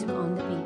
music on the beat.